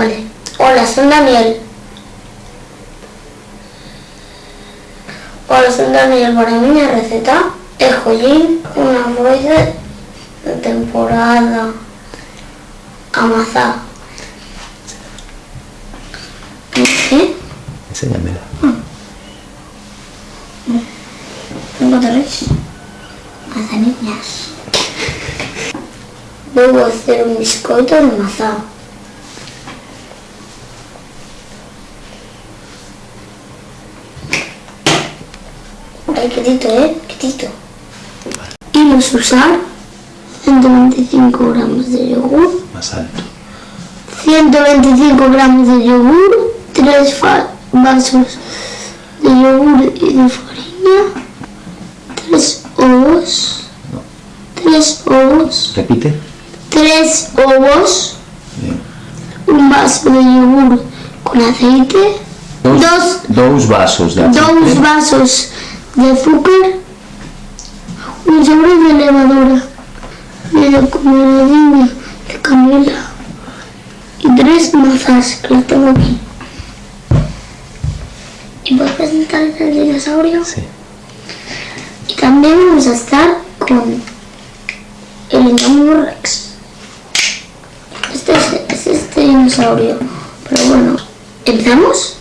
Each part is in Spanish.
Vale. Hola, soy Daniel. Hola, soy Daniel. Para mí la receta es jollín, una bolsa de temporada, amasar. ¿Qué? Enséñamela. Tengo tres manzanillas. Voy a hacer un bizcocho de mazá. Ay, quietito, ¿eh? Quietito. Y vamos a usar 125 gramos de yogur, Más alto. 125 gramos de yogur, 3 vasos de yogur y de farina, 3 ovos, 3 ovos, Repite. 3 ovos, Bien. un vaso de yogur con aceite, Dos, Dos. dos vasos de aceite. dos vasos de azúcar, un sobre de levadura, medio comedidinho de canela y tres mazas que las tengo aquí. ¿Y puedes presentar el dinosaurio? Sí. Y también vamos a estar con el Indominus Rex. Este es, es este dinosaurio. Pero bueno, ¿empezamos?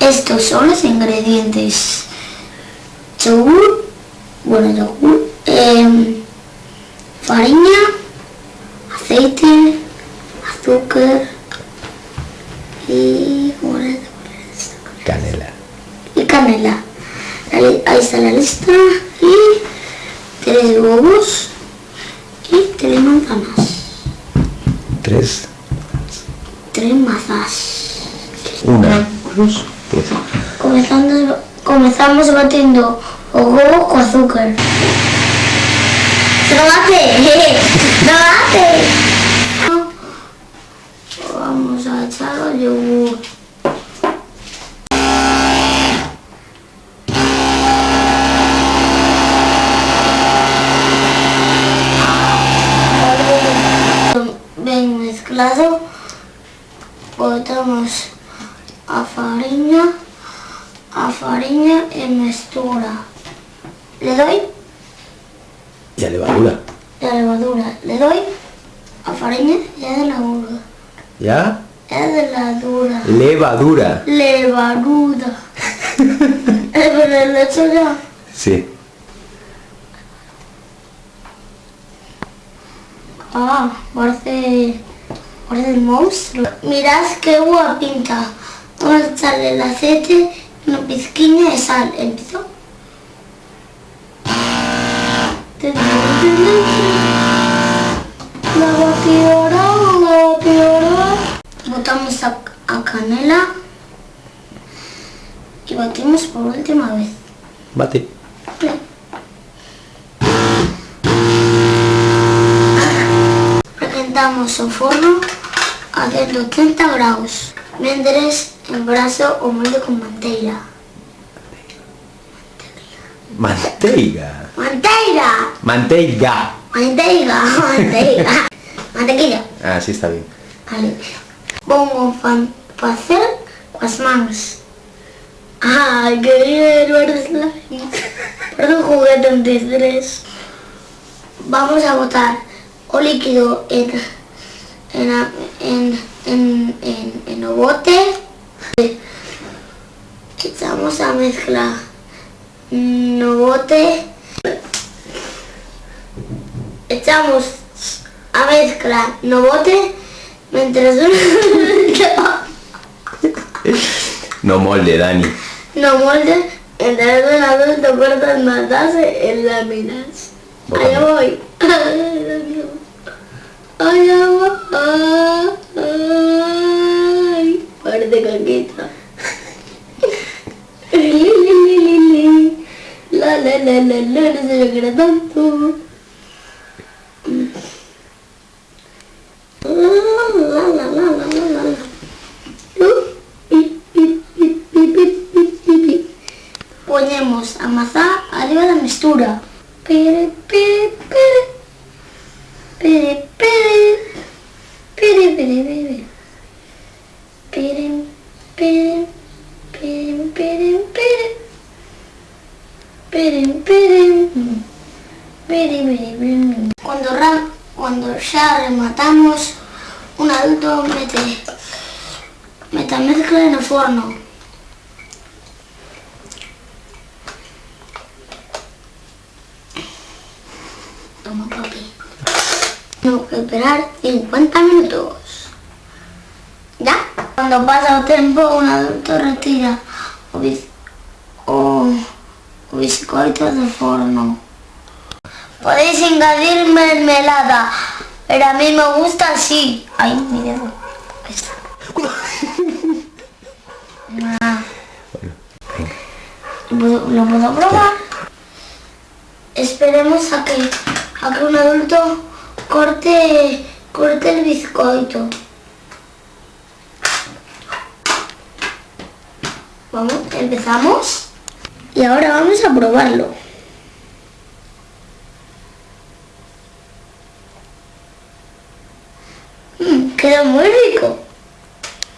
Estos son los ingredientes. Bueno, yogur, em, farina, aceite, azúcar y... Canela. y canela. Ahí está la lista. Y tres huevos y tres manzanas. Tres. Tres mazas. Una. Cruz. Tres. Comenzando, comenzamos batiendo o huevo con azúcar. ¡Trabate! ¡Trabate! Vamos a echar el yogur. Bien mezclado, botamos a farinha, a farinha e mistura. Le doy Y a levadura. la levadura, le doy a farina y a levadura. ¿Ya? Es de la dura. Levadura. Levadura. Pero lo he hecho ya. Sí. Ah, parece, parece el monstruo. Mirad qué guapa pinta. Vamos a echarle el aceite una pizquina de sal. ¿Empezó? La batidora, la batidora. Botamos a, a canela y batimos por última vez. Bate. Precalentamos o forno a 180 graus mentres en brazo o molde con manteiga. Manteiga. ¡Manteiga! Manteiga. ¡Manteiga! ¡Manteiga! Mantequilla. Ah, sí está bien. Vale. Vamos a facer coas mans. Ai, que bien, parece slime. Parece un juguete en tres. Vamos a botar o líquido en en en en en, en o bote. Echamos a mezcla no bote. Echamos a mezcla no bote mientras No molde, Dani. no molde mientras un adulto corta matarse en láminas. Allá voy. Allá voy. Ay, parece caquita. le, le, le, le, no sé yo quiero tanto. Ponemos amasar arriba la mistura. Pere, pere, pere. Pere, pere. Pere, pere, pere. Cuando, ram, cuando ya rematamos, un adulto mete metamezcla en el forno. Toma papi. Tengo que esperar 50 minutos. ¿Ya? Cuando pasa el tiempo, un adulto retira biscoitos del forno. Podéis añadir mermelada, pero a mí me gusta así. Ay, mi dedo. Ahí está. Ah. ¿Lo puedo- ¿Lo puedo probar? Esperemos a que, a que un adulto corte, corte el bizcoito. Vamos, empezamos. Y ahora vamos a probarlo. Mm, queda muy rico.